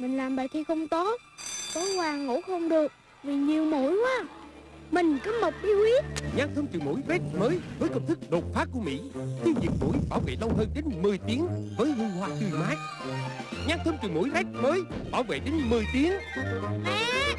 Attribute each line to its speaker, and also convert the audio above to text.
Speaker 1: Mình làm bài thi không tốt Tối qua ngủ không được Vì nhiều mũi quá. Mình có một bí quyết
Speaker 2: Nhãn thơm trừ mũi vết mới với công thức đột phá của Mỹ. Tiêu diệt mũi bảo vệ lâu hơn đến 10 tiếng với hương hoa tươi mát. Nhãn thơm trừ mũi vết mới bảo vệ đến 10 tiếng.
Speaker 1: Mẹ